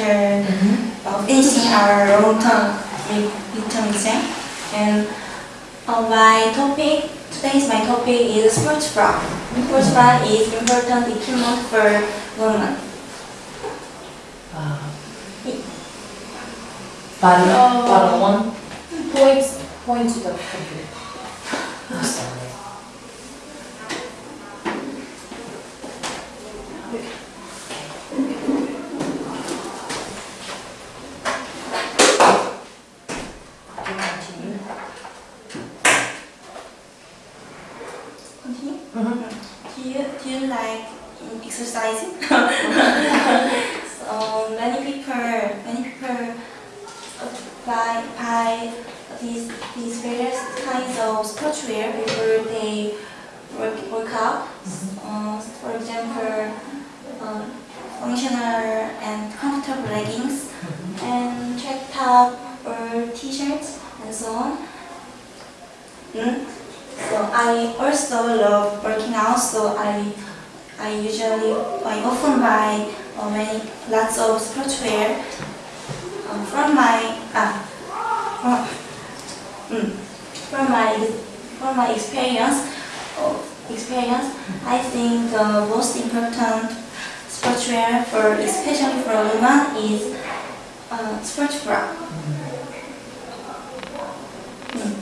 after mm mm-hmm. 18 hour long term midterm exam. And my topic, today's my topic is sports bra. Sports bra is important equipment for women. Uh, one? Point to the computer. Exercising? so many people many people buy buy these these various kinds of sportswear before they work work out. Uh, for example, uh, functional and comfortable leggings and track top or t-shirts and so on. Mm. So I also love working out. So I I usually I often buy uh, many lots of sportswear um, from my ah from, mm, from my from my experience of experience. I think the most important sportswear for especially for women is uh, sports bra. Mm.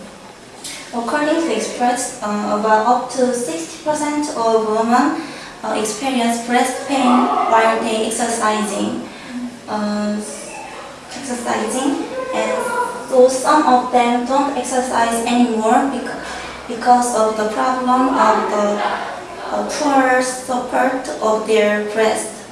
According to experts, uh, about up to 60% of women uh, experience breast pain while they exercising. Uh, exercising, and so some of them don't exercise anymore because, because of the problem of the uh, poor support of their breast.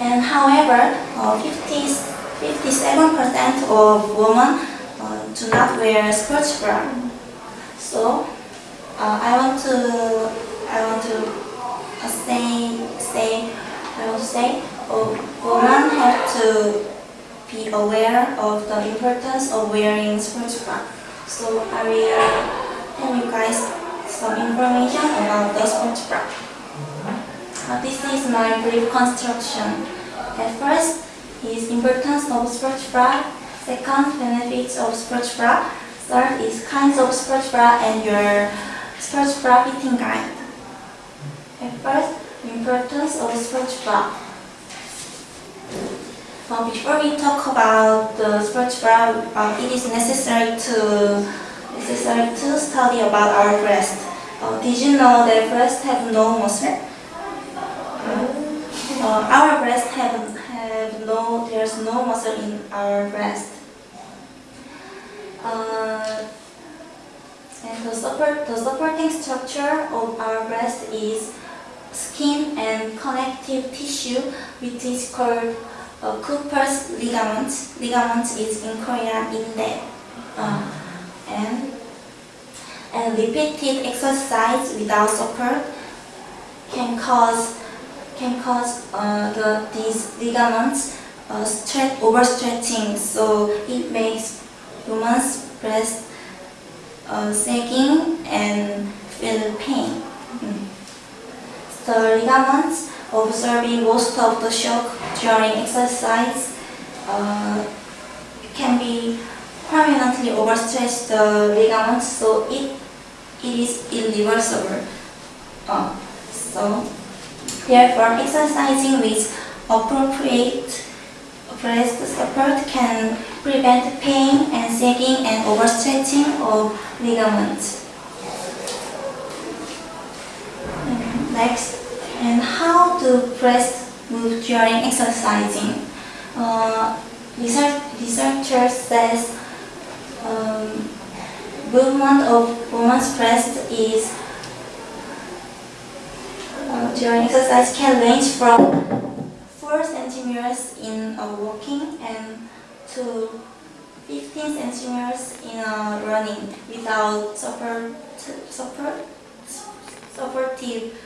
And however, uh, 50, 57% of women uh, do not wear sports bra. So uh, I want to I want to say say I want to say women have to be aware of the importance of wearing sports bra. So I will tell you guys some information about the sports bra. Uh, this is my brief construction. At first is importance of sports bra. Second, benefits of sports bra. Third is kinds of sports bra and your sports bra fitting guide. First, importance of sports bra. Before we talk about the sports bra, uh, it is necessary to necessary to study about our breast. Uh, did you know that breasts have no muscle? Uh, our breast have, have no, there's no muscle in our breast. Uh, and the, support, the supporting structure of our breast is skin and connective tissue, which is called uh, Cooper's ligament. Ligament is in Korean inde. Uh, and and repeated exercise without support can cause can cause uh, the these ligaments uh, stretch overstretching, so it makes woman's breast uh, sagging and feel pain. The ligaments observing most of the shock during exercise uh, can be permanently overstretch the ligaments, so it it is irreversible. Uh, so therefore, exercising with appropriate breast support can prevent pain and sagging and overstretching of ligaments. Mm, Next, and how do breast move during exercising? Uh, research, researchers says um, movement of woman's breast is uh, during exercise can range from 4 centimeters in a walking and to 15 centimeters in a running without support, support, supportive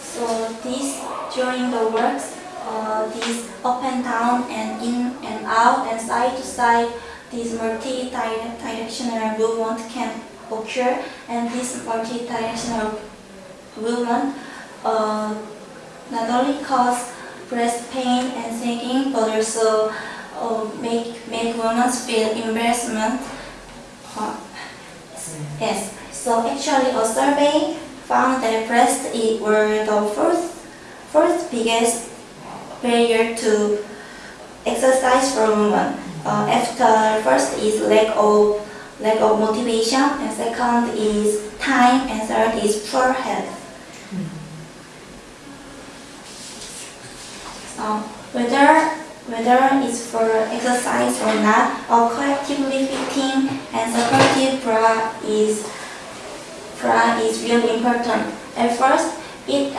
So this during the works, uh, this up and down and in and out and side to side, this multi-directional movement can occur and this multi-directional movement uh, not only cause breast pain and sagging, but also uh, make make women feel embarrassment. Yes. So actually, a survey found that breasts were the first first biggest barrier to exercise for women. Uh, after first is lack of lack of motivation, and second is time, and third is poor health. So whether whether it's for exercise or not, a collectively fitting and supportive bra is bra is really important. At first, it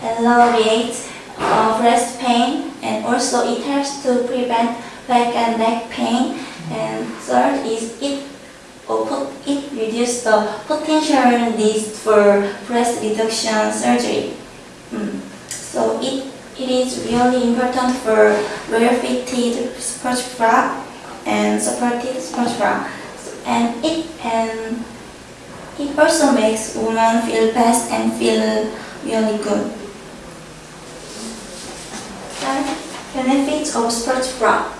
alleviates uh, breast pain and also it helps to prevent back and neck pain. And third is it or it reduces the potential need for breast reduction surgery. Mm. So it, it is really important for well-fitted sports bra and supported sports bra. And it and it also makes women feel best and feel really good. Then, benefits of sports bra.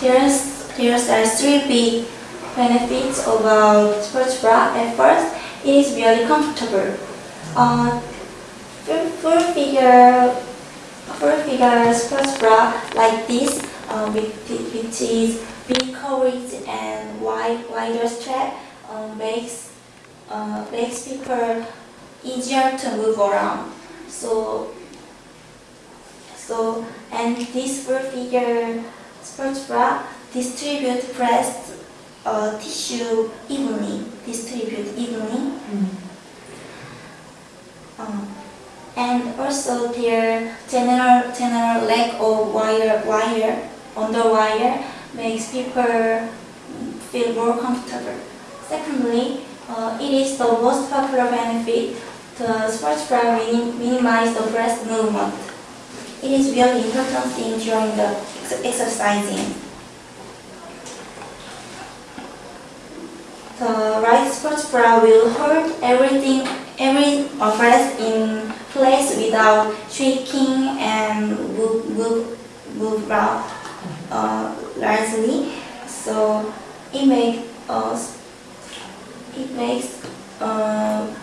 There's there's are three big benefits about sports bra. At first, it is really comfortable. Uh, full figure full figure sports bra like this, uh, with, which is big coverage and wide wider strap, um, makes uh, makes people easier to move around. So so and this full figure sports bra distribute breast uh, tissue evenly, distribute evenly. Um, and also their general general lack of wire wire under wire makes people feel more comfortable. Secondly, uh, it is the most popular benefit. The sports bra minim- minimize the breast movement. It is really important thing during the ex- exercising. The right sports bra will hold everything, every breast in place without shaking and move, move, move uh, largely. So it makes us, it makes uh,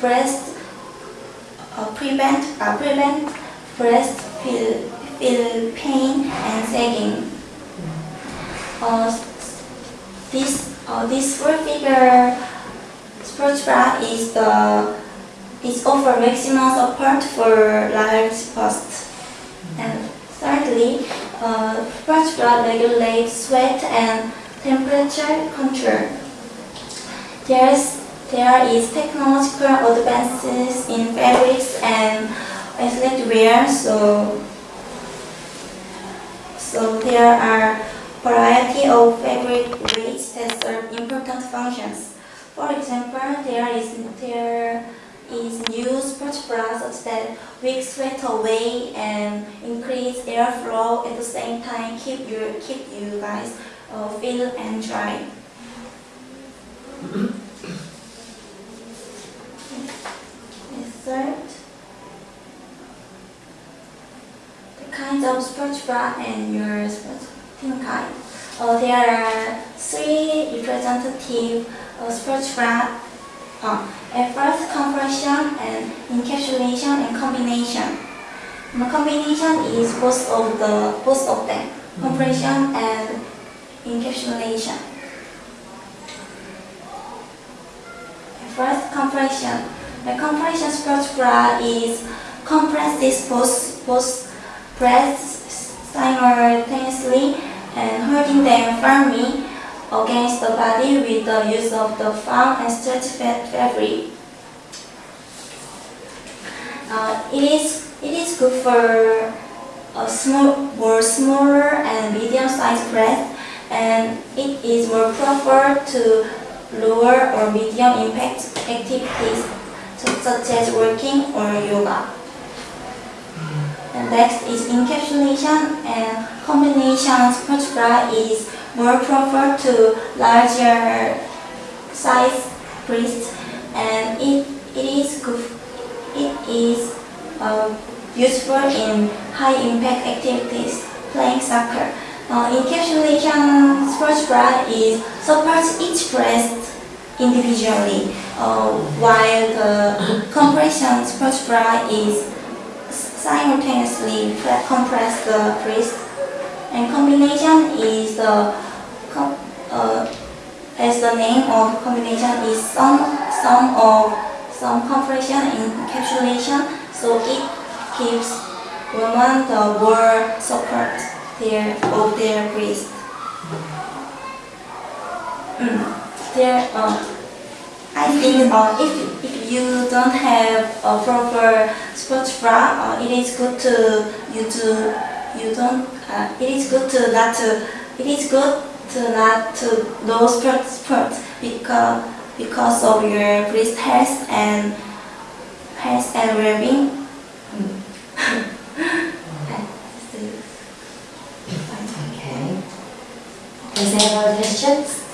breast uh, prevent uh, prevent breast feel feel pain and sagging. Uh, this uh, this full figure bra is the is offer maximum support for large bust. And thirdly, uh, bra regulates sweat and temperature control. There's there is technological advances in fabrics and athletic wear, so so there are variety of fabric weights that serve important functions. For example, there is there is new sports bras that wick sweat away and increase airflow at the same time keep you keep you guys uh, feel and dry. Third, the kinds of sports bra and your sports team kind. Uh, there are three representative sports bra. Uh, at first, compression and encapsulation and combination. And the combination is both of the both of them, compression and encapsulation. At First, compression. The compression sports bra is compresses both both breasts simultaneously and holding them firmly against the body with the use of the foam and stretch fabric. Uh, it is it is good for a small, more smaller and medium-sized breasts, and it is more preferred to lower or medium impact activities such such as working or yoga. And next is encapsulation and combination sports bra is more preferred to larger size breasts and it, it is good it is uh, useful in high-impact activities, playing soccer. Uh, encapsulation sports bra is supports each breast individually, uh, while the compression sports bra is simultaneously compress the breast. And combination is the uh, as the name of combination is some some of some compression encapsulation, so it gives women the more support their of their breast. Mm. There, uh, I think uh, if if you don't have a proper sports bra, uh, it is good to you to you don't. Uh, it is good to not to. It is good to not to know sports because because of your breast health and health and well-being. Okay. Does anyone have questions?